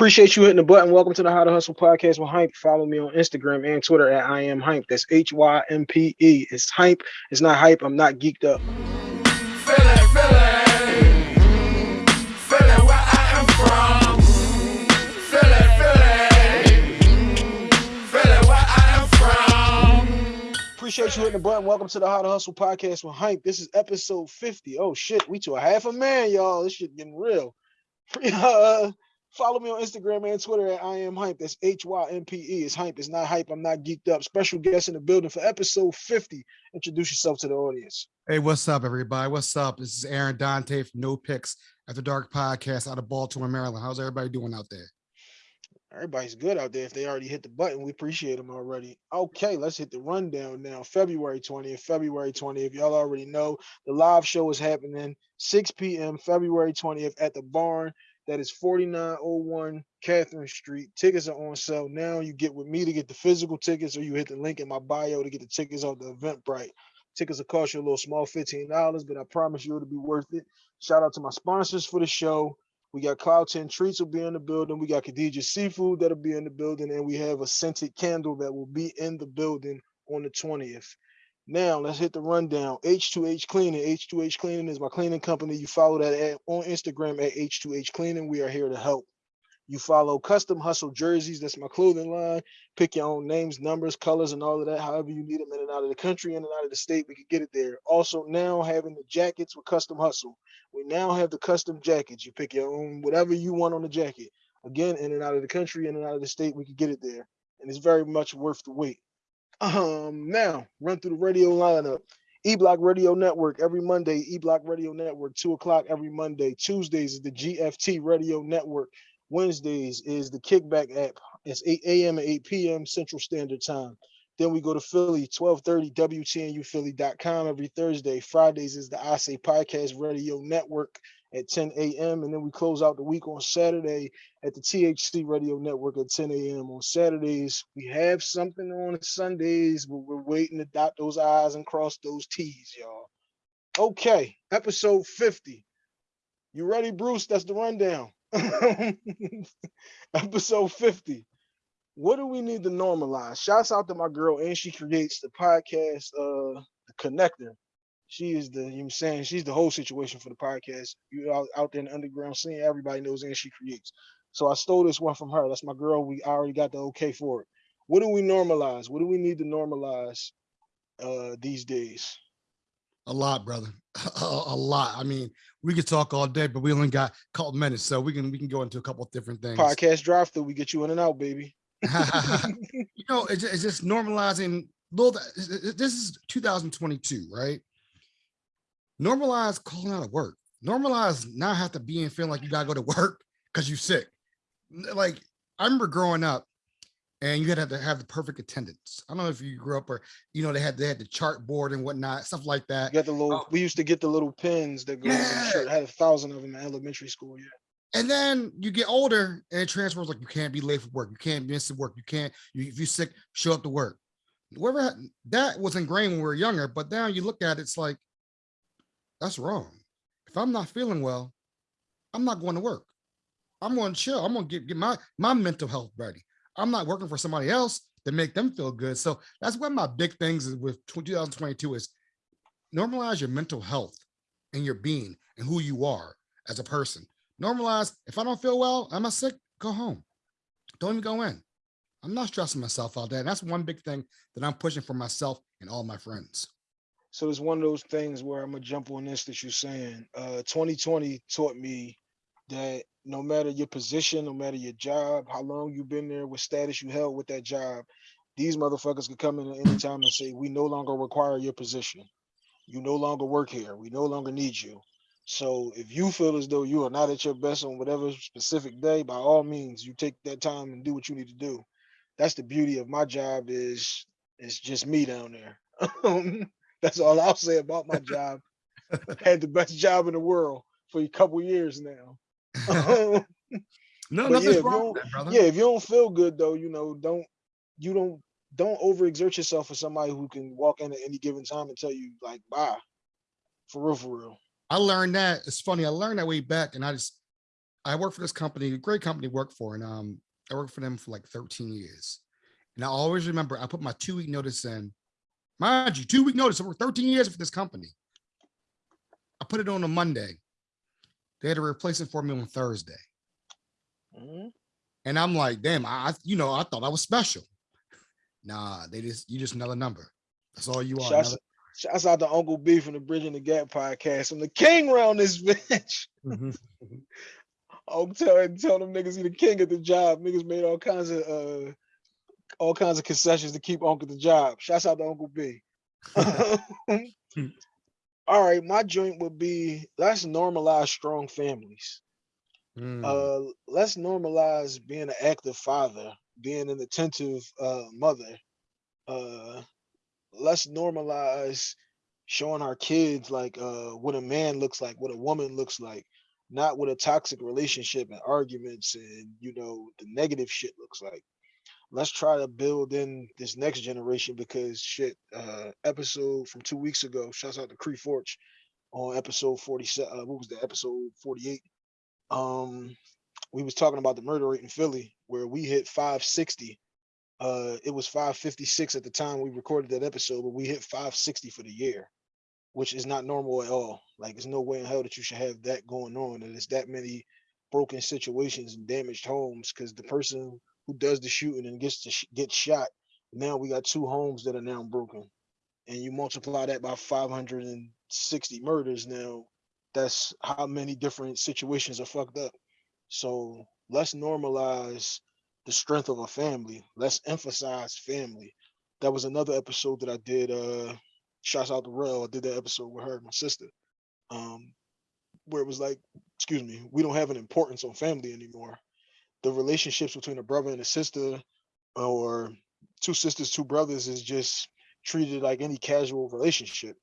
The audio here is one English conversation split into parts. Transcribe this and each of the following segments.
Appreciate you hitting the button. Welcome to the How to Hustle podcast with Hype. Follow me on Instagram and Twitter at I am Hype. That's H Y M P E. It's Hype. It's not hype. I'm not geeked up. Appreciate you hitting the button. Welcome to the How to Hustle podcast with Hype. This is episode 50. Oh shit, we to a half a man, y'all. This shit getting real. Uh, follow me on Instagram and Twitter at I am hype. That's H Y M P E. It's hype. It's not hype. I'm not geeked up. Special guest in the building for episode 50. Introduce yourself to the audience. Hey, what's up, everybody? What's up? This is Aaron Dante from No Picks After Dark podcast out of Baltimore, Maryland. How's everybody doing out there? Everybody's good out there. If they already hit the button, we appreciate them already. Okay, let's hit the rundown now. February 20th, February 20th. Y'all already know the live show is happening 6 p.m. February 20th at the barn. That is 4901 Catherine Street. Tickets are on sale now. You get with me to get the physical tickets, or you hit the link in my bio to get the tickets off the Eventbrite. Tickets will cost you a little small $15, but I promise you it'll be worth it. Shout out to my sponsors for the show. We got Cloud 10 Treats will be in the building. We got Khadija Seafood that'll be in the building. And we have a scented candle that will be in the building on the 20th. Now let's hit the rundown. H2H Cleaning. H2H Cleaning is my cleaning company. You follow that at, on Instagram at H2H Cleaning. We are here to help. You follow Custom Hustle Jerseys. That's my clothing line. Pick your own names, numbers, colors, and all of that. However you need them in and out of the country, in and out of the state, we can get it there. Also now having the jackets with Custom Hustle. We now have the custom jackets. You pick your own, whatever you want on the jacket. Again, in and out of the country, in and out of the state, we can get it there. And it's very much worth the wait. Um, now run through the radio lineup. E Block Radio Network every Monday. E Block Radio Network, two o'clock every Monday. Tuesdays is the GFT Radio Network. Wednesdays is the Kickback app. It's 8 a.m. and 8 p.m. Central Standard Time. Then we go to Philly, 1230 WTNUphilly.com every Thursday. Fridays is the I Say Podcast Radio Network at 10 a.m. And then we close out the week on Saturday at the THC Radio Network at 10 a.m. On Saturdays, we have something on Sundays, but we're waiting to dot those I's and cross those T's, y'all. Okay, episode 50. You ready, Bruce? That's the rundown. episode 50 what do we need to normalize? Shouts out to my girl and she creates the podcast uh the connector. She is the you know i'm saying? She's the whole situation for the podcast. You out, out there in the underground scene everybody knows and she creates. So i stole this one from her. That's my girl. We already got the okay for it. What do we normalize? What do we need to normalize uh these days? A lot brother. A, a, lot. I mean we could talk all day but we only got a couple minutes so we can we can go into a couple of different things. Podcast drive through we get you in and out baby you know it's, it's just normalizing little this is 2022 right normalize calling out of work normalize not have to be and feeling like you gotta go to work because you're sick like i remember growing up and you had to have the perfect attendance. I don't know if you grew up or you know they had they had the chart board and whatnot, stuff like that. You got the little. Um, we used to get the little pins that go. Yeah. I had a thousand of them in elementary school. Yeah. And then you get older and it transfers like you can't be late for work, you can't miss work, you can't. You, if you're sick, show up to work. Whatever that was ingrained when we were younger, but now you look at it, it's like that's wrong. If I'm not feeling well, I'm not going to work. I'm going to chill. I'm going to get, get my my mental health ready. I'm not working for somebody else to make them feel good. So that's one of my big things with 2022 is normalize your mental health and your being and who you are as a person. Normalize, if I don't feel well, am I sick? Go home. Don't even go in. I'm not stressing myself out there. And that's one big thing that I'm pushing for myself and all my friends. So it's one of those things where I'm gonna jump on this that you're saying. Uh, 2020 taught me that no matter your position, no matter your job, how long you've been there, what status you held with that job, these motherfuckers could come in at any time and say, we no longer require your position. You no longer work here. We no longer need you. So if you feel as though you are not at your best on whatever specific day, by all means, you take that time and do what you need to do. That's the beauty of my job is it's just me down there. Um, that's all I'll say about my job. had the best job in the world for a couple years now. no, nothing's yeah, wrong that, brother. Yeah, if you don't feel good though, you know, don't you don't don't overexert yourself for somebody who can walk in at any given time and tell you like bye. For real, for real. I learned that. It's funny. I learned that way back, and I just I work for this company, a great company to work for, and um, I worked for them for like 13 years. And I always remember I put my two week notice in. Mind you, two week notice. I worked 13 years for this company. I put it on a Monday. They had to replace it for me on Thursday. Mhm. And I'm like, damn, I, you know, I thought I was special. Nah, they just, you just another number. That's all you are. Shouts, shouts out to Uncle B from the Bridging the Gap podcast. I'm the king around this bitch. Mhm. I'm telling tell them niggas he the king at the job. Niggas made all kinds of uh all kinds of concessions to keep Uncle the job. Shouts out to Uncle B. all right, my joint would be let's normalize strong families. Mm, Uh let's normalize being an active father, being an attentive uh mother. Uh let's normalize showing our kids like uh what a man looks like, what a woman looks like, not what a toxic relationship and arguments and you know the negative shit looks like. Let's try to build in this next generation because shit, uh episode from two weeks ago, shouts out to Cree Forge on episode 47. Uh, what was the episode 48? Um we was talking about the murder rate in Philly where we hit 560 uh it was 556 at the time we recorded that episode but we hit 560 for the year which is not normal at all. Like there's no way in hell that you should have that going on and it's that many broken situations and damaged homes because the person who does the shooting and gets to sh- get shot now we got two homes that are now broken. And you multiply that by 560 murders now that's how many different situations are fucked up. So let's normalize the strength of a family. Let's emphasize family. That was another episode that I did. Uh, shouts out to Rel. I did that episode with her, and my sister. Um, where it was like, excuse me, we don't have an importance on family anymore. The relationships between a brother and a sister, or two sisters, two brothers, is just treated like any casual relationship.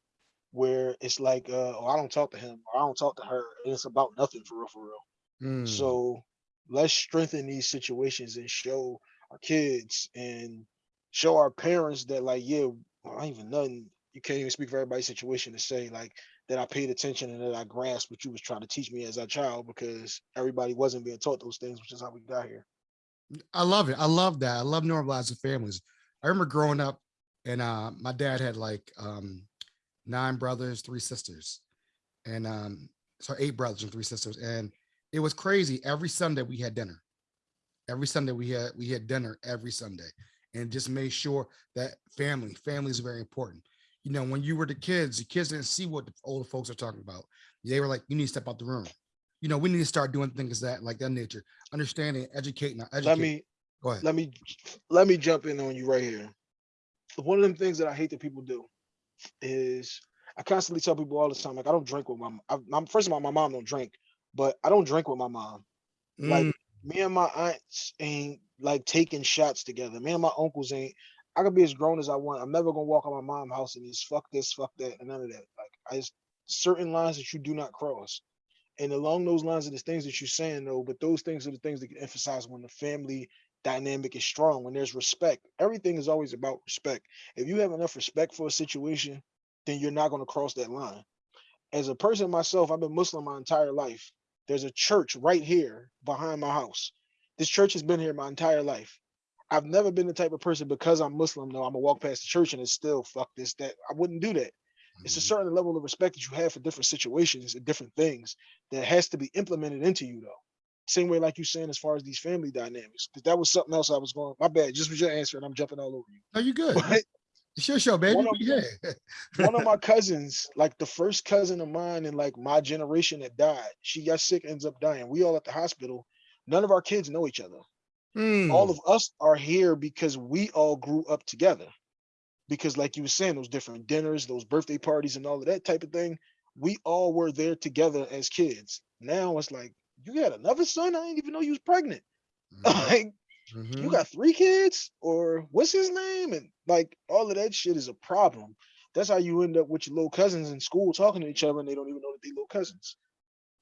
Where it's like, uh, oh, I don't talk to him, or I don't talk to her, and it's about nothing for real, for real. mm. So let's strengthen these situations and show our kids and show our parents that like, yeah, I ain't even nothing. You can't even speak for everybody's situation to say like that I paid attention and that I grasped what you was trying to teach me as a child because everybody wasn't being taught those things, which is how we got here. I love it. I love that. I love normalizing families. I remember growing up and uh my dad had like um nine brothers, three sisters. And um so eight brothers and three sisters. And it was crazy. Every Sunday we had dinner. Every Sunday we had we had dinner every Sunday and just made sure that family, family is very important. You know, when you were the kids, the kids didn't see what the older folks are talking about. They were like, you need to step out the room. You know, we need to start doing things that like that nature, understanding, educating, educating. Let me Go ahead. let me let me jump in on you right here. One of them things that I hate that people do is I constantly tell people all the time, like I don't drink with my mom. I, I'm first of all, my mom don't drink, but I don't drink with my mom. Like Mm, me and my aunts ain't like taking shots together. Me and my uncles ain't. I could be as grown as I want. I'm never gonna walk on my mom's house and just fuck this, fuck that, and none of that. Like I just certain lines that you do not cross. And along those lines are the things that you're saying though, but those things are the things that get emphasized when the family dynamic is strong, when there's respect. Everything is always about respect. If you have enough respect for a situation, then you're not gonna cross that line. As a person myself, I've been Muslim my entire life. There's a church right here behind my house. This church has been here my entire life. I've never been the type of person because I'm Muslim, though I'm gonna walk past the church and it's still fuck this, that. I wouldn't do that. It's a mhm. certain level of respect that you have for different situations and different things that has to be implemented into you, though. Same way, like you saying, as far as these family dynamics, because that was something else I was going. My bad, just was your answer, and I'm jumping all over you. No, you good. But It's your show, baby. One of- here. one of my cousins, like the first cousin of mine in like my generation that died, she got sick, ends up dying. We all at the hospital. None of our kids know each other. Mm, all of us are here because we all grew up together. Because, like you were saying, those different dinners, those birthday parties, and all of that type of thing, we all were there together as kids. Now it's like, you got another son? I didn't even know you was pregnant. mhm, like, mhm. you got three kids? Or what's his name? And like, all of that shit is a problem. That's how you end up with your little cousins in school talking to each other and they don't even know that they little cousins.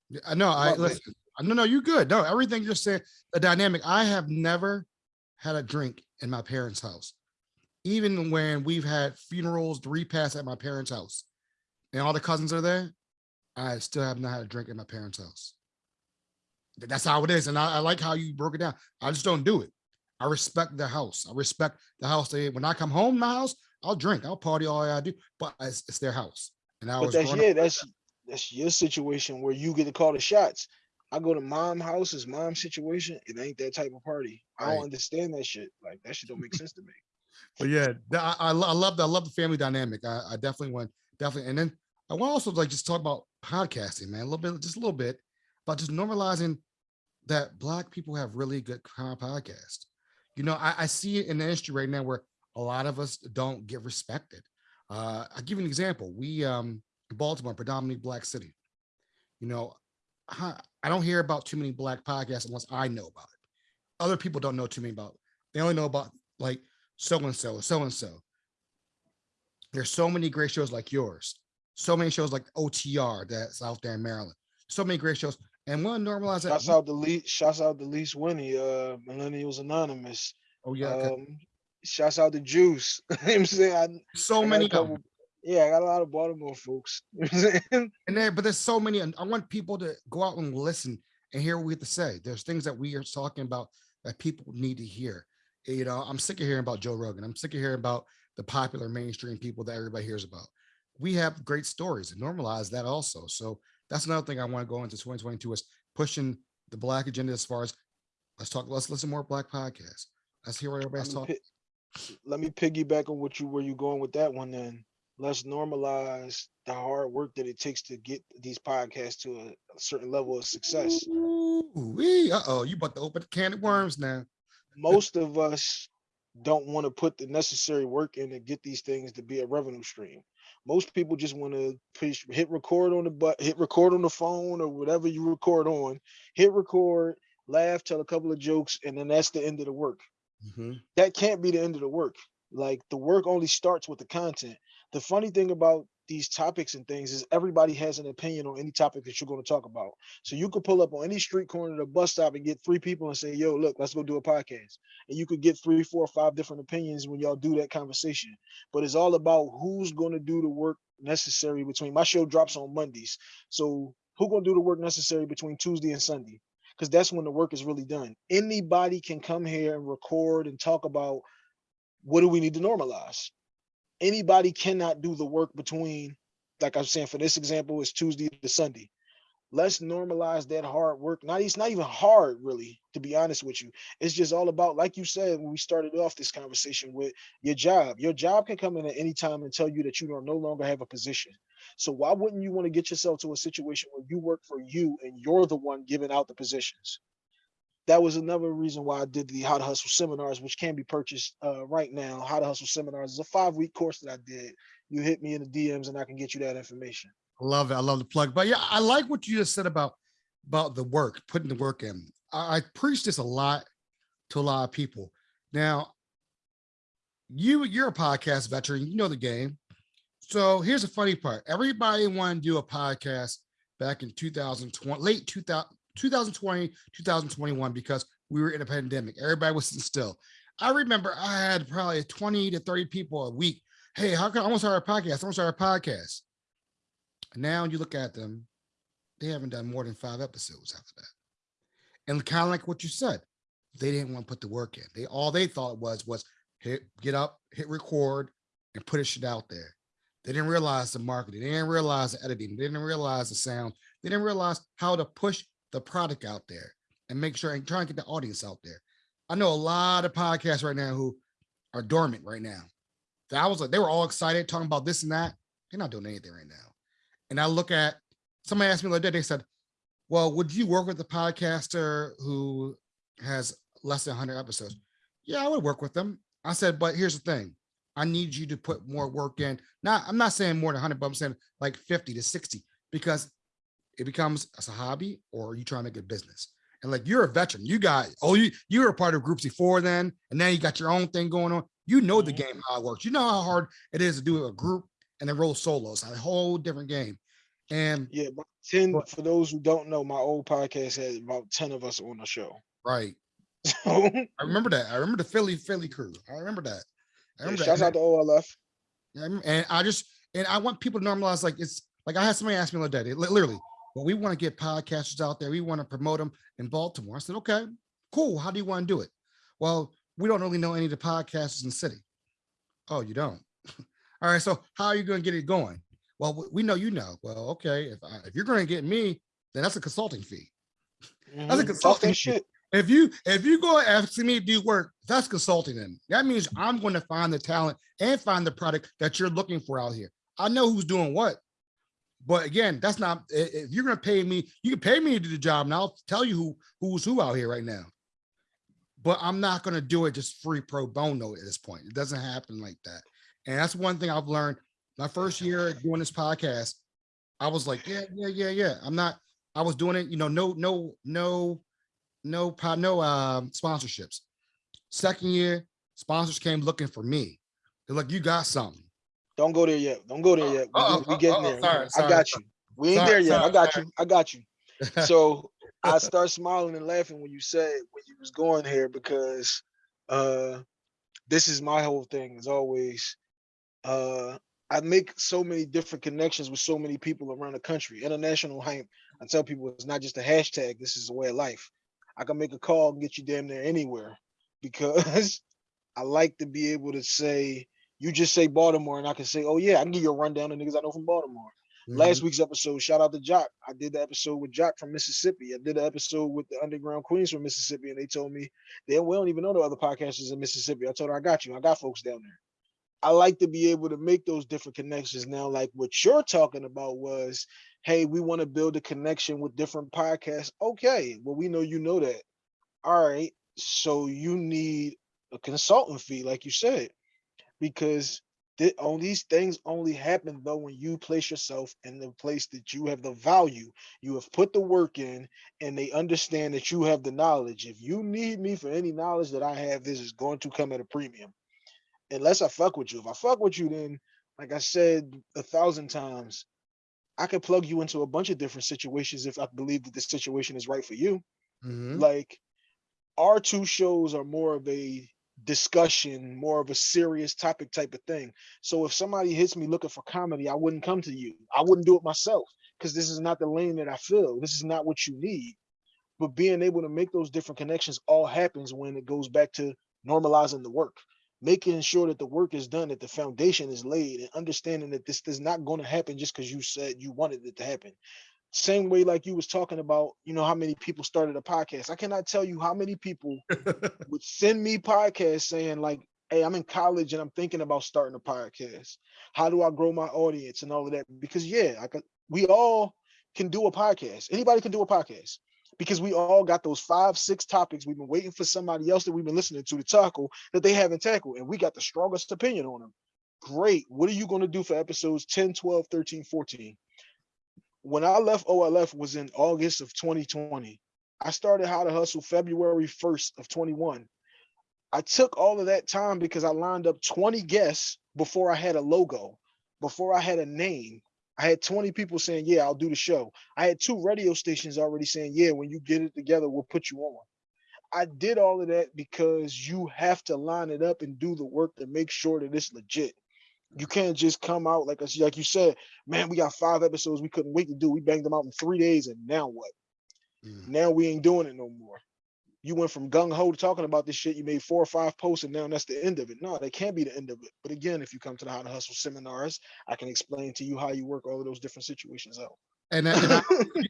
Yeah, I know. I listen. I- No, no, you good. No, everything you're saying, the dynamic. I have never had a drink in my parents' house, even when we've had funerals, the repast at my parents' house, and all the cousins are there. I still have not had a drink in my parents' house. that's how it is. And I, I like how you broke it down. I just don't do it. I respect the house. I respect the house. They, when I come home, my house, I'll drink, I'll party all I do, but it's, it's their house. And I But was that's up- yeah, that's that's your situation where you get to call the shots. I go to mom house, it's mom situation. It ain't that type of party. I Right. don't understand that shit. Like that shit don't make sense to me. But yeah, I, I, I love the, I love the family dynamic. I, I definitely want, definitely. And then I want also like just talk about podcasting, man, a little bit, just a little bit about just normalizing that black people have really good podcast. You know, I, I see it in the industry right now where a lot of us don't get respected. Uh, I'll give you an example. We, um, Baltimore, predominantly black city. You know, I, don't hear about too many black podcasts unless I know about it. Other people don't know too many about. They only know about like so and so, so and so. There's so many great shows like yours, so many shows like OTR that's out there in Maryland. So many great shows, and we'll normalize that. Shouts out the least shouts out the least Winnie, uh Millennials Anonymous. Oh yeah, Um shouts out the Juice. you know I'm saying I, so I many. couple- yeah, I got a lot of Baltimore folks. You know what I'm saying? and there, but there's so many, and I want people to go out and listen and hear what we have to say. There's things that we are talking about that people need to hear. You know, I'm sick of hearing about Joe Rogan. I'm sick of hearing about the popular mainstream people that everybody hears about. We have great stories and normalize that also. So that's another thing I want to go into 2022 is pushing the black agenda as far as let's talk, let's listen more black podcasts. Let's hear what everybody's talking. let me piggyback on what you where you going with that one then. Let's normalize the hard work that it takes to get these podcasts to a, a certain level of success. Uh oh, you about to open the can of worms now. most of us don't want to put the necessary work in to get these things to be a revenue stream. Most people just want to push hit record on the butt, hit record on the phone or whatever you record on, hit record, laugh, tell a couple of jokes, and then that's the end of the work. Mhm. That can't be the end of the work. Like the work only starts with the content. The funny thing about these topics and things is everybody has an opinion on any topic that you're going to talk about. So you could pull up on any street corner of the bus stop and get three people and say, yo, look, let's go do a podcast. And you could get three, four, five different opinions when y'all do that conversation. But it's all about who's going to do the work necessary between my show drops on Mondays. So who gonna do the work necessary between Tuesday and Sunday? Because that's when the work is really done. Anybody can come here and record and talk about what do we need to normalize. Anybody cannot do the work between, like I'm saying, for this example, is Tuesday to Sunday. Let's normalize that hard work. Not it's not even hard, really, to be honest with you. It's just all about, like you said when we started off this conversation with your job. Your job can come in at any time and tell you that you don't no longer have a position. So why wouldn't you want to get yourself to a situation where you work for you and you're the one giving out the positions? That was another reason why I did the How to Hustle seminars, which can be purchased uh, right now. How to Hustle seminars is a five week course that I did. You hit me in the DMs and I can get you that information. I love it. I love the plug. But yeah, I like what you just said about about the work, putting the work in. I, I preach this a lot to a lot of people. Now, you you're a podcast veteran, you know the game. So here's the funny part. Everybody wanted to do a podcast back in 2020, late 2000, 2020, 2021, because we were in a pandemic. Everybody was sitting still. I remember I had probably 20 to 30 people a week. Hey, how can I want to start a podcast? I want to start a podcast. Now you look at them, they haven't done more than five episodes after that. And kind of like what you said, they didn't want to put the work in. They all they thought was was hit get up, hit record, and put a shit out there. They didn't realize the marketing, they didn't realize the editing, they didn't realize the sound, they didn't realize how to push the product out there and make sure and try and get the audience out there. I know a lot of podcasts right now who are dormant right now. That was like they were all excited talking about this and that. They're not doing anything right now. And I look at somebody asked me the other day, they said, Well, would you work with a podcaster who has less than 100 episodes? Yeah, I would work with them. I said, But here's the thing I need you to put more work in. Not, I'm not saying more than 100, but I'm saying like 50 to 60 because it becomes as a hobby or you try to make a business. And like you're a veteran, you got oh you you were a part of groups before then, and now you got your own thing going on. You know the game how it works. You know how hard it is to do a group and then roll solos. A whole different game. And Yeah, about 10 But- for those who don't know, my old podcast had about 10 of us on the show. right, So I remember that. I remember the Philly Philly crew. I remember that. I yeah, remember shouts that. out to OLF. And I- and I just and I want people to normalize like it's like I had somebody ask me the other day, literally, Well, we want to get podcasters out there. We want to promote them in Baltimore. I said, okay, cool. How do you want to do it? Well, we don't really know any of the podcasters in the city. Oh, you don't? All right. So how are you going to get it going? Well, we- know you know. Well, okay. If, I, if you're going to get me, then that's a consulting fee. Mhm, That's a consulting that shit. If you if you go asking me to do work, that's consulting. Then that means I'm going to find the talent and find the product that you're looking for out here. I know who's doing what, but again, that's not. If you're going to pay me, you can pay me to do the job, and I'll tell you who who's who out here right now. But I'm not going to do it just free pro bono at this point. It doesn't happen like that. And that's one thing I've learned. My first year doing this podcast, I was like, yeah, yeah, yeah, yeah. I'm not. I was doing it, you know, no, no, no no no um sponsorships. Second year, sponsors came looking for me. They're like, you got something. Don't go there yet. Don't go there yet. We, Uh-oh, we getting there. sorry, I got you. We ain't sorry, there yet. I got sorry. you. I got you. So I start smiling and laughing when you said when you was going here because uh this is my whole thing as always. Uh I make so many different connections with so many people around the country. International hype. I tell people it's not just a hashtag, this is a way of life. I can make a call and get you damn near anywhere because I like to be able to say, you just say Baltimore, and I can say, oh yeah, I can give you a rundown of niggas I know from Baltimore. Last mm-hmm. week's episode, shout out to Jock. I did the episode with Jock from Mississippi. I did the episode with the Underground Queens from Mississippi, and they told me they we don't even know the other podcasters in Mississippi. I told her I got you. I got folks down there. I like to be able to make those different connections now. Like what you're talking about was, hey, we want to build a connection with different podcasts. Okay, well, we know you know that. All right, so you need a consultant fee, like you said, because th- all these things only happen though when you place yourself in the place that you have the value you have put the work in and they understand that you have the knowledge. If you need me for any knowledge that i have this is going to come at a premium. Unless i fuck with you. If i fuck with you then like i said a thousand times i can plug you into a bunch of different situations if i believe that the situation is right for you. Mhm. like our two shows are more of a discussion, more of a serious topic type of thing. So if somebody hits me looking for comedy, I wouldn't come to you. I wouldn't do it myself because this is not the lane that I feel. This is not what you need. But being able to make those different connections all happens when it goes back to normalizing the work, making sure that the work is done, that the foundation is laid, and understanding that this is not going to happen just because you said you wanted it to happen same way like you was talking about you know how many people started a podcast. I cannot tell you how many people would send me podcasts saying like hey i'm in college and i'm thinking about starting a podcast. How do i grow my audience and all of that? Because yeah I could, we all can do a podcast. Anybody can do a podcast because we all got those five six topics we've been waiting for somebody else that we've been listening to to tackle that they haven't tackled and we got the strongest opinion on them great. What are you going to do for episodes 10 12 13 14 when I left OLF was in August of 2020. I started How to Hustle February 1st of 21. I took all of that time because I lined up 20 guests before I had a logo, before I had a name. I had 20 people saying, Yeah, I'll do the show. I had two radio stations already saying, Yeah, when you get it together, we'll put you on. I did all of that because you have to line it up and do the work to make sure that it's legit. You can't just come out like I s- like you said, man, we got five episodes we couldn't wait to do. We banged them out in three days, and now what? Mm. Now we ain't doing it no more. You went from gung ho to talking about this shit. You made four or five posts, and now that's the end of it. No, that can't be the end of it. But again, if you come to the How to Hustle seminars, I can explain to you how you work all of those different situations out. And, and I,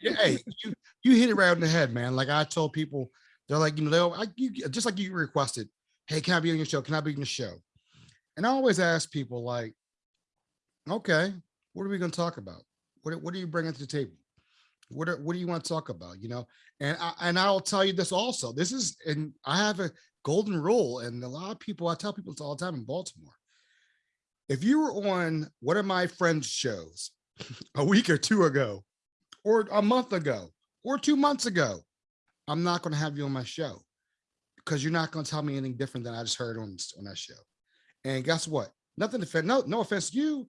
hey, you you hit it right on the head, man. Like I told people, they're like, you know, they'll I, you, just like you requested, hey, can I be on your show? Can I be on your show? And I always ask people, like, okay, what are we going to talk about? What what are you bringing to the table? What are, what do you want to talk about? You know, and I, and I'll tell you this also. This is and I have a golden rule, and a lot of people I tell people this all the time in Baltimore. If you were on one of my friends' shows a week or two ago, or a month ago, or two months ago, I'm not going to have you on my show because you're not going to tell me anything different than I just heard on on that show. And guess what? Nothing to offend. No, no offense to you.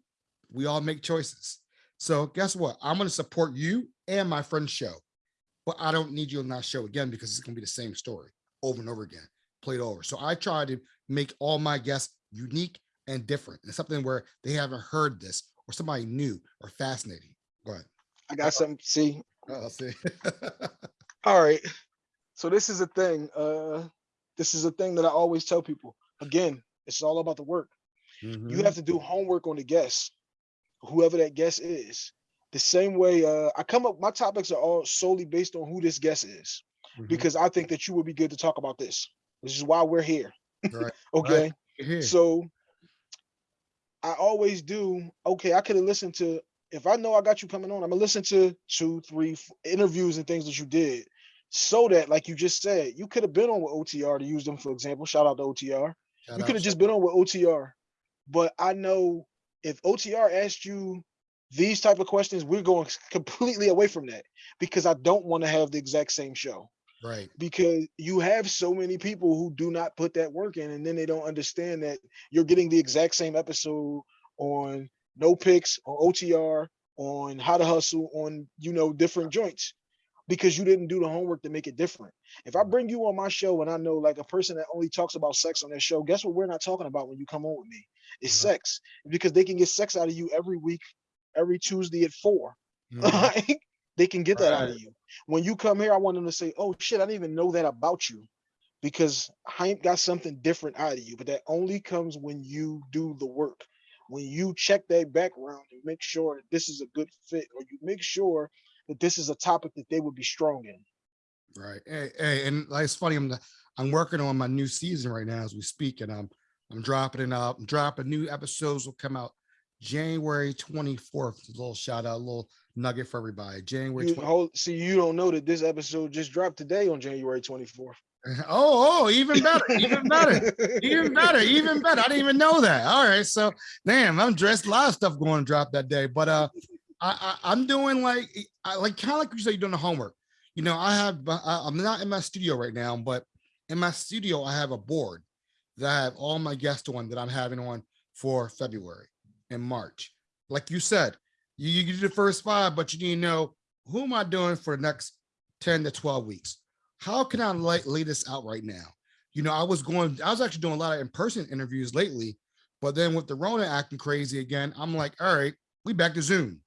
We all make choices. So guess what? I'm going to support you and my friend's show, but I don't need you on that show again because it's going to be the same story over and over again, played over. So I try to make all my guests unique and different and something where they haven't heard this or somebody new or fascinating. Go ahead. I got something. See, I'll see. All right. So this is a thing. Uh, this is a thing that I always tell people. Again, it's all about the work. You Mhm. have to do homework on the guest, whoever that guest is. The same way uh, I come up, my topics are all solely based on who this guest is, Mhm. because I think that you would be good to talk about this. This is why we're here. Right, Okay. Here. So I always do. Okay, I could have listened to. If I know I got you coming on, I'm gonna listen to two, three interviews and things that you did, so that, like you just said, you could have been on with OTR to use them for example. Shout out to OTR. Shout you could have just been on with OTR. But I know if OTR asked you these type of questions, we're going completely away from that because I don't want to have the exact same show Right. because you have so many people who do not put that work in and then they don't understand that you're getting the exact same episode on no picks on OTR on how to hustle on you know different joints because you didn't do the homework to make it different. If I bring you on my show and I know like a person that only talks about sex on their show, guess what we're not talking about when you come on with me? It's Right. sex because they can get sex out of you every week, every Tuesday at four. Mhm. Like, they can get that out of you. When you come here, I want them to say, "Oh shit, I didn't even know that about you," because Hank got something different out of you. But that only comes when you do the work. When you check that background and make sure that this is a good fit, or you make sure that this is a topic that they would be strong in. Right. Hey, hey, and like, it's funny. I'm I'm working on my new season right now as we speak, and I'm I'm dropping it up. I'm dropping new episodes will come out January 24th. A little shout out, a little nugget for everybody. January You 20- hold, see, you don't know that this episode just dropped today on January 24th. Oh, oh, even better, even better, even better, even better. I didn't even know that. All right, so damn, I'm dressed. A lot of stuff going to drop that day, but uh, I, I I'm doing like I like kind of like you said, you're doing the homework. You know, I have I, I'm not in my studio right now, but in my studio I have a board that I have all my guests on that I'm having on for February and March. Like you said, you you do the first five, but you need to know who am I doing for the next 10 to 12 weeks how can I lay, lay this out right now? You know, I was going, I was actually doing a lot of in-person interviews lately, but then with the Rona acting crazy again, I'm like, all right, we back to Zoom.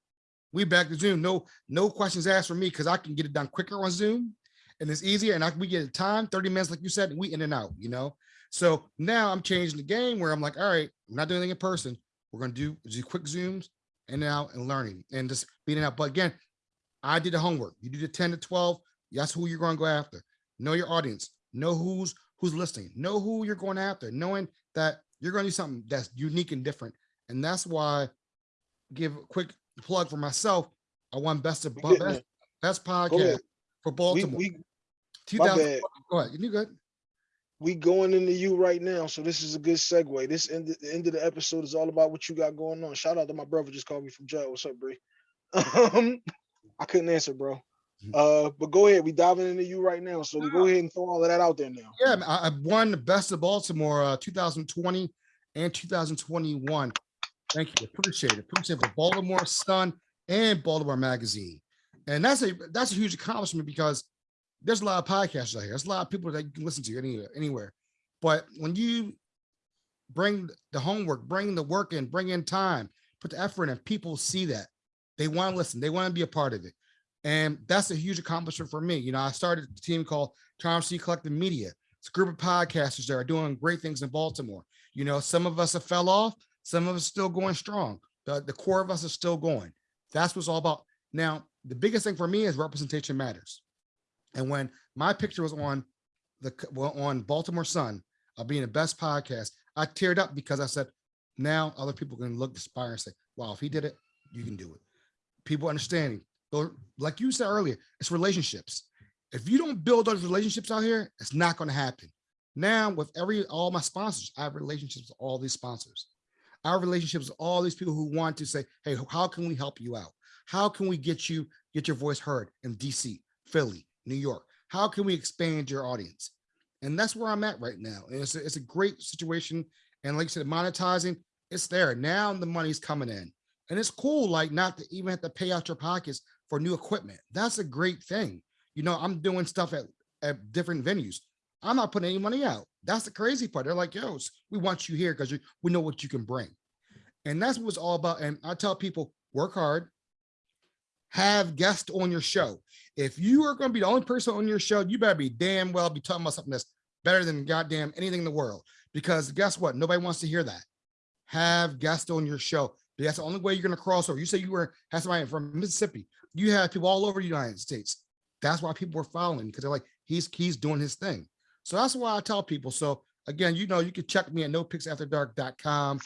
We back to Zoom. No, no questions asked for me because I can get it done quicker on Zoom and it's easier. And I we get a time, 30 minutes, like you said, and we in and out, you know. So now I'm changing the game where I'm like, all right, we're not doing anything in person. We're gonna do, do quick zooms and out and learning and just beating out. But again, I did the homework. You do the 10 to 12, that's who you're going to go after. Know your audience. Know who's who's listening. Know who you're going after. Knowing that you're going to do something that's unique and different. And that's why give a quick plug for myself. I won best of We best, best podcast for We, Baltimore. we, my 2000 bad. Go ahead. You good? we going into you right now, so this is a good segue. This end the end of the episode is all about what you got going on. Shout out to my brother just called me from jail. What's up, Bree? Um, I couldn't answer, bro. Uh, but go ahead. We diving into you right now, so we go ahead and throw all of that out there now. Yeah, I, I won the best of Baltimore uh, 2020 and 2021. Thank you. Appreciate it. Appreciate it for Baltimore Sun and Baltimore Magazine. And that's a that's a huge accomplishment because there's a lot of podcasts out here. There's a lot of people that you can listen to anywhere, anywhere. But when you bring the homework, bring the work in, bring in time, put the effort in, people see that. They want to listen, they want to be a part of it. And that's a huge accomplishment for me. You know, I started a team called Charm City Collective Media. It's a group of podcasters that are doing great things in Baltimore. You know, some of us have fell off, some of us still going strong. The, the core of us is still going. That's what's all about. Now, the biggest thing for me is representation matters. And when my picture was on the well, on Baltimore Sun of being the best podcast, I teared up because I said, now other people can look aspire and say, wow, if he did it, you can do it. People understanding. Like you said earlier, it's relationships. If you don't build those relationships out here, it's not going to happen. Now, with every all my sponsors, I have relationships with all these sponsors. Have relationships with all these people who want to say, hey, how can we help you out? How can we get you get your voice heard in DC, Philly, New York? How can we expand your audience? And that's where I'm at right now. And it's a, it's a great situation. And like I said, monetizing, it's there. Now the money's coming in. And it's cool, like not to even have to pay out your pockets for new equipment. That's a great thing. You know, I'm doing stuff at, at different venues. I'm not putting any money out. That's the crazy part. They're like, yo, we want you here because we know what you can bring. And that's what it's all about. And I tell people, work hard, have guests on your show. If you are going to be the only person on your show, you better be damn well be talking about something that's better than goddamn anything in the world. Because guess what? Nobody wants to hear that. Have guests on your show. That's the only way you're going to cross over. You say you were have somebody from Mississippi. You have people all over the United States. That's why people are following because they're like, he's he's doing his thing. So that's why I tell people. So again, you know, you can check me at nopixafterdark.com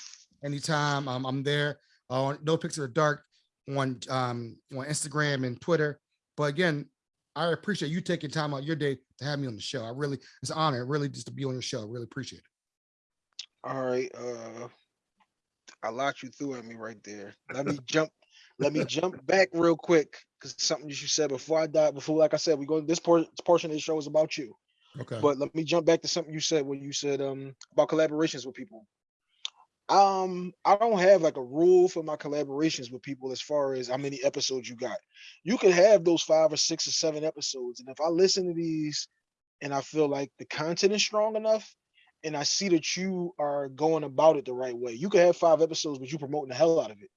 anytime. Um, I'm there on no pics of the dark on um on Instagram and Twitter. But again, I appreciate you taking time out your day to have me on the show. I really it's an honor, really just to be on your show. I really appreciate it. All right, uh, I locked you through at me right there. Let me jump. Let me jump back real quick because something you said before I die. Before, like I said, we go. This por- portion of the show is about you. Okay. But let me jump back to something you said when you said um about collaborations with people. Um, I don't have like a rule for my collaborations with people as far as how many episodes you got. You could have those five or six or seven episodes, and if I listen to these and I feel like the content is strong enough, and I see that you are going about it the right way, you could have five episodes, but you promoting the hell out of it.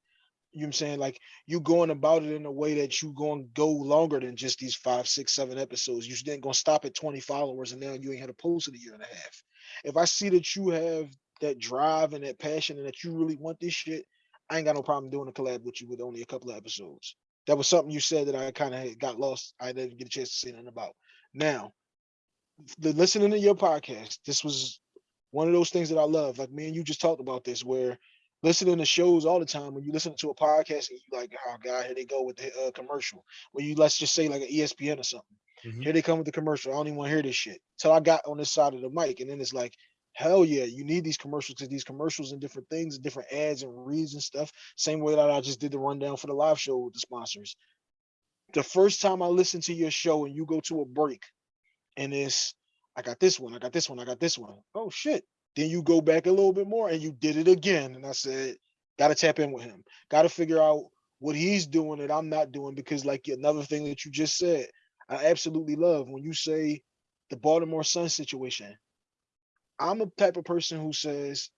You know what I'm saying? Like you going about it in a way that you going to go longer than just these five, six, seven episodes. You didn't gonna stop at 20 followers and now you ain't had a post in a year and a half. If I see that you have that drive and that passion and that you really want this shit, I ain't got no problem doing a collab with you with only a couple of episodes. That was something you said that I kind of got lost. I didn't get a chance to say nothing about. Now, the listening to your podcast, this was one of those things that I love. Like me and you just talked about this, where listening to shows all the time when you listen to a podcast and you like, oh god, here they go with the uh, commercial. When you let's just say like an ESPN or something. Mhm. Here they come with the commercial. I don't even want to hear this shit. Till I got on this side of the mic, and then it's like, hell yeah, you need these commercials because these commercials and different things and different ads and reads and stuff. Same way that I just did the rundown for the live show with the sponsors. The first time I listen to your show and you go to a break, and it's I got this one, I got this one, I got this one. Oh shit. Then you go back a little bit more and you did it again. And I said, gotta tap in with him. Gotta figure out what he's doing that I'm not doing because like another thing that you just said, I absolutely love when you say the Baltimore Sun situation. I'm a type of person who says,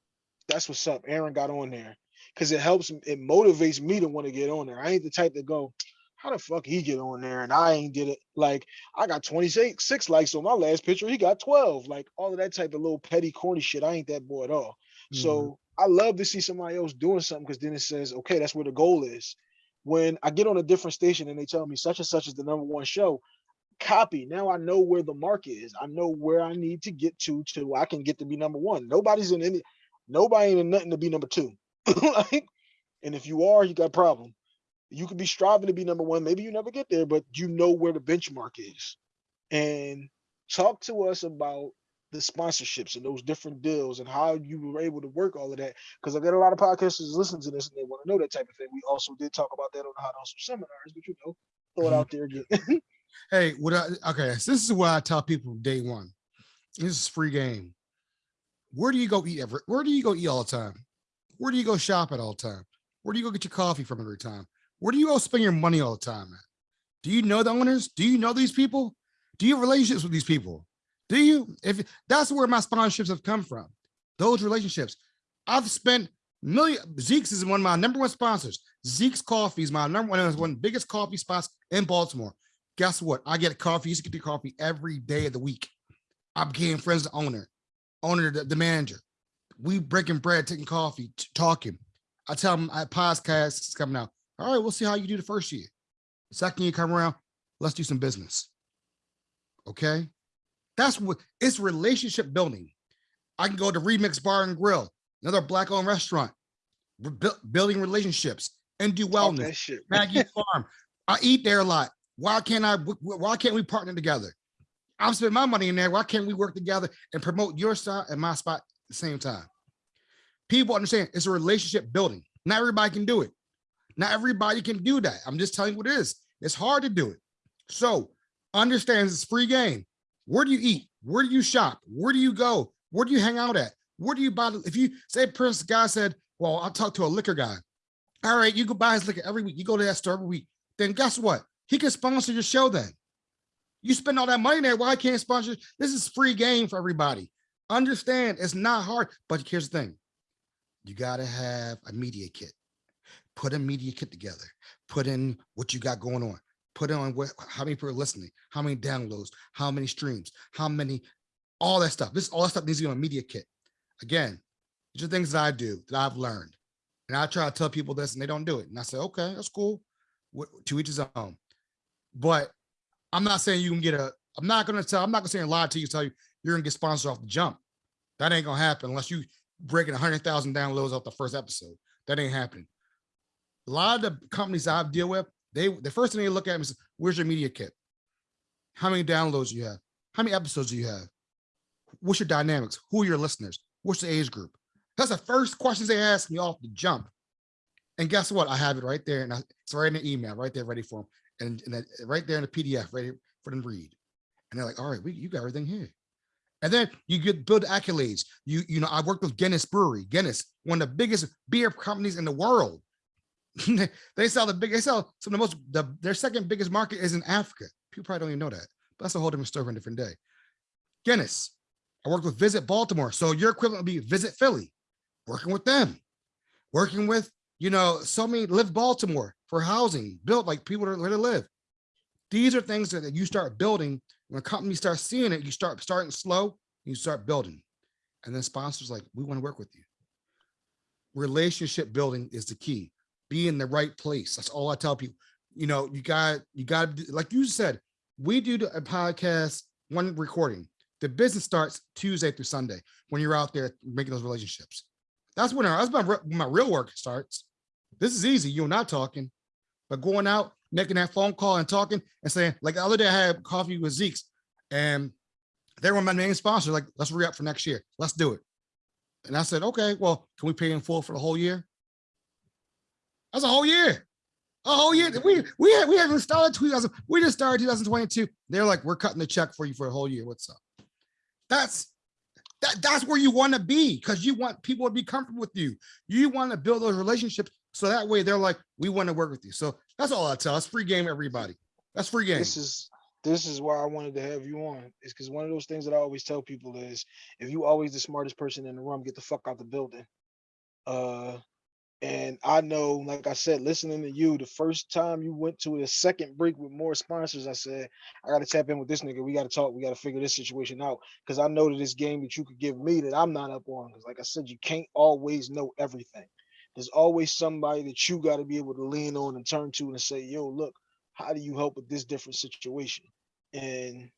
that's what's up. Aaron got on there. Cause it helps, it motivates me to want to get on there. I ain't the type to go, how the fuck he get on there and I ain't did it. Like I got 26 six likes on my last picture. He got 12. Like all of that type of little petty corny shit. I ain't that boy at all. Mm-hmm. So I love to see somebody else doing something because then it says, okay, that's where the goal is. When I get on a different station and they tell me such and such is the number one show, copy. Now I know where the mark is. I know where I need to get to to I can get to be number one. Nobody's in any nobody ain't in nothing to be number two. like, and if you are, you got a problem. You could be striving to be number one. Maybe you never get there, but you know where the benchmark is. And talk to us about the sponsorships and those different deals and how you were able to work all of that. Because I got a lot of podcasters listening to this and they want to know that type of thing. We also did talk about that on the Hot Hustle seminars, but you know, throw it out mm-hmm. there again. Hey, what I okay, so this is what I tell people day one. This is free game. Where do you go eat every where do you go eat all the time? Where do you go shop at all the time? Where do you go get your coffee from every time? Where do you all spend your money all the time at? Do you know the owners? Do you know these people? Do you have relationships with these people? Do you? If that's where my sponsorships have come from, those relationships. I've spent million. Zeke's is one of my number one sponsors. Zeke's Coffee is my number one, one biggest coffee spots in Baltimore. Guess what? I get coffee. Used to get the coffee every day of the week. I became friends with the owner, owner, the, the manager. We breaking bread, taking coffee, talking. I tell them I podcast is coming out. All right, we'll see how you do the first year. Second year come around, let's do some business. Okay. That's what it's relationship building. I can go to Remix Bar and Grill, another black owned restaurant, We're building relationships and do wellness. shit. Maggie Farm. I eat there a lot. Why can't I? wh- wh- Why can't we partner together? I'm spending my money in there. Why can't we work together and promote your spot and my spot at the same time? People understand it's a relationship building. Not everybody can do it. Not everybody can do that. I'm just telling you what it is. It's hard to do it. So understand it's free game. Where do you eat? Where do you shop? Where do you go? Where do you hang out at? Where do you buy? If you say Prince guy said, well, I'll talk to a liquor guy. All right, you go buy his liquor every week. You go to that store every week. Then guess what? He can sponsor your show then. You spend all that money there. Why can't sponsor? This is free game for everybody. Understand it's not hard, but here's the thing. You got to have a media kit. Put a media kit together, put in what you got going on, put on what, how many people are listening, how many downloads, how many streams, how many, all that stuff. This, all that stuff needs to be on a media kit. Again, these are things that I do that I've learned. And I try to tell people this and they don't do it. And I say, okay, that's cool. To each his own. But I'm not saying you can get a, I'm not gonna tell, I'm not gonna say a lie to you, tell you you're gonna get sponsored off the jump. That ain't gonna happen unless you breaking a hundred thousand downloads off the first episode. That ain't happening. A lot of the companies I've deal with, they the first thing they look at is where's your media kit? How many downloads you have? How many episodes do you have? What's your dynamics? Who are your listeners? What's the age group? That's the first questions they ask me off the jump. And guess what? I have it right there, and I- it's right in the email, right there, ready for them, and, and that, right there in the PDF, ready for them to read. And they're like, "All right, we you got everything here." And then you get build accolades. You you know, I worked with Guinness Brewery, Guinness, one of the biggest beer companies in the world. They- sell the big, they sell some of the most, the, their second biggest market is in Africa. People probably don't even know that, but that's a whole different story for a different day. Guinness, I worked with Visit Baltimore. So your equivalent would be Visit Philly, working with them, working with, you know, so many live Baltimore for housing, built like people to where to live. These are things that you start building. When companies start seeing it, you start starting slow, you start building. And then sponsors like, we want to work with you. Relationship building is the key. Be in the right place. That's all I tell people. You know, you got, you got, like you said, we do a podcast, one recording. The business starts Tuesday through Sunday when you're out there making those relationships. That's when our, that's my, my real work starts. This is easy. You're not talking, but going out, making that phone call and talking and saying, like the other day I had coffee with Zeke's and they were my main sponsor, like, let's re-up for next year. Let's do it. And I said, okay, well, can we pay in full for the whole year? That's a whole year. A whole year. We we had, we haven't started 2000. We just started 2022. They're like, we're cutting the check for you for a whole year. What's up? That's that, that's where you want to be because you want people to be comfortable with you. You want to build those relationships so that way they're like, we want to work with you. So that's all I tell. It's free game, everybody. That's free game. This is this is why I wanted to have you on. Is because one of those things that I always tell people is if you always the smartest person in the room, get the fuck out the building. Uh and I know, like I said, listening to you, the first time you went to a second break with more sponsors, I said, I gotta tap in with this nigga. We gotta talk, we gotta figure this situation out. Cause I know that this game that you could give me that I'm not up on. Cause like I said, you can't always know everything. There's always somebody that you gotta be able to lean on and turn to and say, yo, look, how do you help with this different situation? And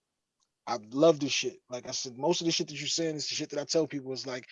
I love this shit. Like I said, most of the shit that you're saying is the shit that I tell people is like,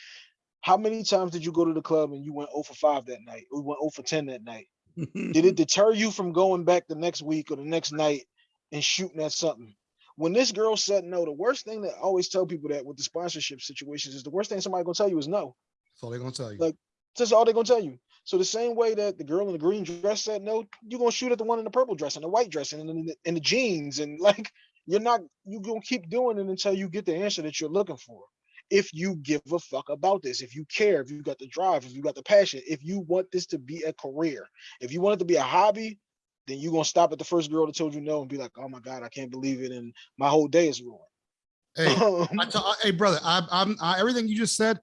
how many times did you go to the club and you went 0 for 5 that night? Or went 0 for 10 that night? Did it deter you from going back the next week or the next night and shooting at something? When this girl said no, the worst thing that I always tell people that with the sponsorship situations is the worst thing somebody gonna tell you is no. That's all they're gonna tell you. Like, That's all they're gonna tell you. So the same way that the girl in the green dress said no, you're gonna shoot at the one in the purple dress and the white dress and in the, in the jeans and like you're not you're gonna keep doing it until you get the answer that you're looking for. If you give a fuck about this, if you care, if you got the drive, if you got the passion, if you want this to be a career, if you want it to be a hobby, then you're gonna stop at the first girl that told you no and be like, oh my god, I can't believe it, and my whole day is ruined. Hey, Um, hey, brother, I, I'm, I, everything you just said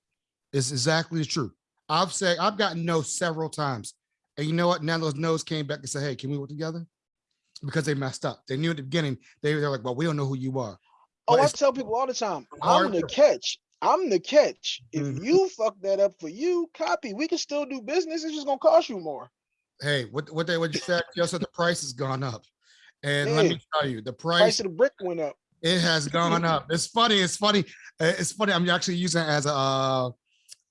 is exactly the truth. I've said, I've gotten no several times. And you know what? Now those no's came back and said, hey, can we work together? Because they messed up. They knew at the beginning, they were like, well, we don't know who you are. Oh, I tell people all the time, I'm the to- catch. I'm the catch. If Mhm. you fuck that up for you, copy. We can still do business. It's just gonna cost you more. Hey, what, what they, what you said, just said the price has gone up. And let me tell you, the Price price, of the brick went up. it has gone up. It's funny. It's funny. uh, It's funny. I'm actually using it as a, uh,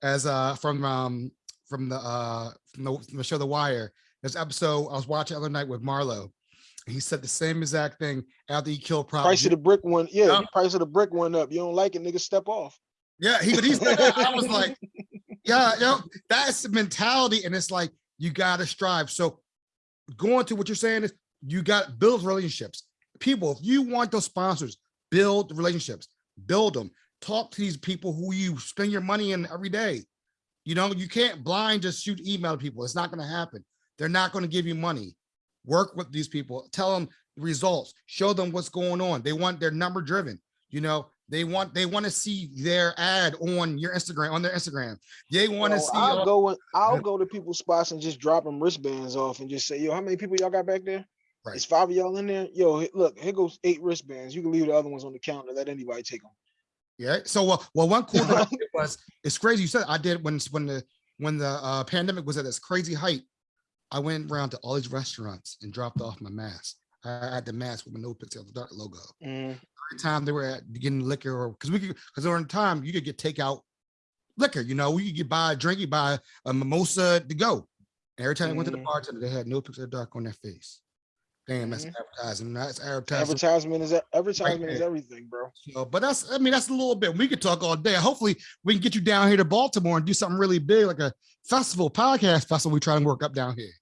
as a, from, um, from the, uh, from the, from the show The Wire. This episode I was watching the other night with Marlo. He said the same exact thing after he killed. Price of the brick one, Yeah, Yeah. price of the brick went up. You don't like it, nigga? Step off. Yeah, he, but he said that. I was like, yeah, you know, that's the mentality. And it's like, you got to strive. So going to what you're saying is you got build relationships. People, if you want those sponsors, build relationships, build them, talk to these people who you spend your money in every day. You know, you can't blind just shoot email people. It's not going to happen. They're not going to give you money. Work with these people, tell them the results, show them what's going on. They want their number driven. You know, They want they want to see their ad on your Instagram on their Instagram. They want to see. I'll go. I'll go to people's spots and just drop them wristbands off and just say, "Yo, how many people y'all got back there? Right. It's five of y'all in there. Yo, look, here goes eight wristbands. You can leave the other ones on the counter. Let anybody take them." Yeah. So well, well, one cool thing was it's crazy. You said I did when when the when the uh, pandemic was at its crazy height. I went around to all these restaurants and dropped off my mask. I had the mask with my no of the dark logo. Mm, Every time they were at getting liquor or because we could because during the time you could get takeout liquor. You know, you could get buy a drink, you buy a mimosa to go. And every time they went to the Mhm. bartender, they had no pics after dark on their face. Damn, that's Mhm. advertising. That's advertising. advertisement is advertisement is everything, bro. So, but that's, I mean, that's a little bit. We could talk all day. Hopefully, we can get you down here to Baltimore and do something really big, like a festival, podcast festival. We try and work up down here.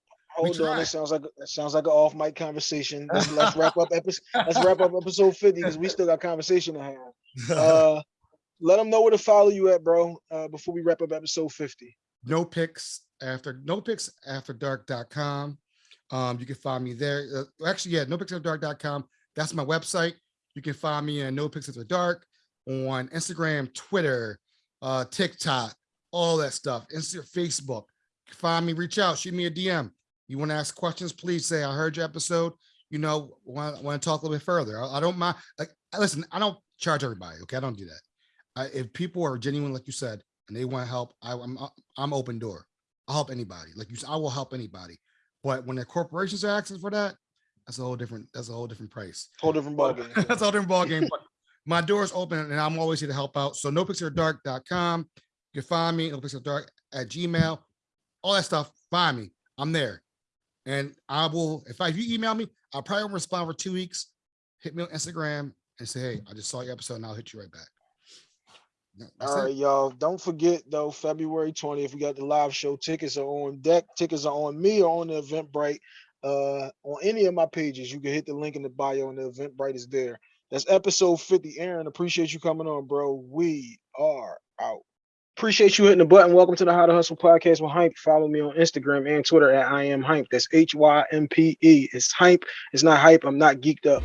Hold on, that sounds like that sounds like an off mic conversation. Let's, let's wrap up episode. Let's wrap up episode fifty because we still got conversation to have. Uh, let them know where to follow you at, bro. Uh, before we wrap up episode fifty. no pics after no pics after dark.com. Um, you can find me there. Uh, actually, yeah, no pics after dark.com. That's my website. You can find me at no pics after dark on Instagram, Twitter, uh, TikTok, all that stuff. Insta, Facebook. Find me, reach out, shoot me a DM. You want to ask questions, please say I heard your episode. You know, want, want to talk a little bit further. I, I don't mind. Like, listen, I don't charge everybody. Okay, I don't do that. I, if people are genuine, like you said, and they want to help, I, I'm I'm open door. I'll help anybody. Like you said, I will help anybody. But when the corporations are asking for that, that's a whole different. That's a whole different price. Whole different ballgame. that's a whole different ballgame. My door is open, and I'm always here to help out. So no dark.com. You can find me no dark at Gmail. All that stuff. Find me. I'm there, and I will. If I if you email me, I'll probably won't respond for two weeks. Hit me on Instagram and say, "Hey, I just saw your episode, and I'll hit you right back." That's All right, y'all. Don't forget though, February 20th, we got the live show. Tickets are on deck. Tickets are on me or on the Eventbrite. Uh, on any of my pages, you can hit the link in the bio, and the Eventbrite is there. That's episode 50. Aaron, appreciate you coming on, bro. We are out. Appreciate you hitting the button. Welcome to the How to Hustle podcast with Hype. Follow me on Instagram and Twitter at I am Hype. That's H Y M P E. It's Hype. It's not hype. I'm not geeked up.